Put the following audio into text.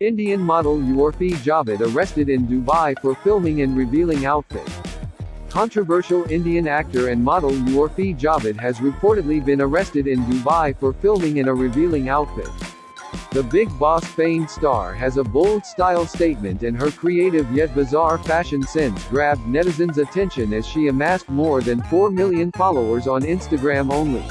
Indian model Urfi Javed arrested in Dubai for filming and revealing outfit. Controversial Indian actor and model Urfi Javed has reportedly been arrested in Dubai for filming in a revealing outfit. The Bigg Boss fame star has a bold style statement and her creative yet bizarre fashion sense grabbed netizens' attention as she amassed more than 4 million followers on Instagram only.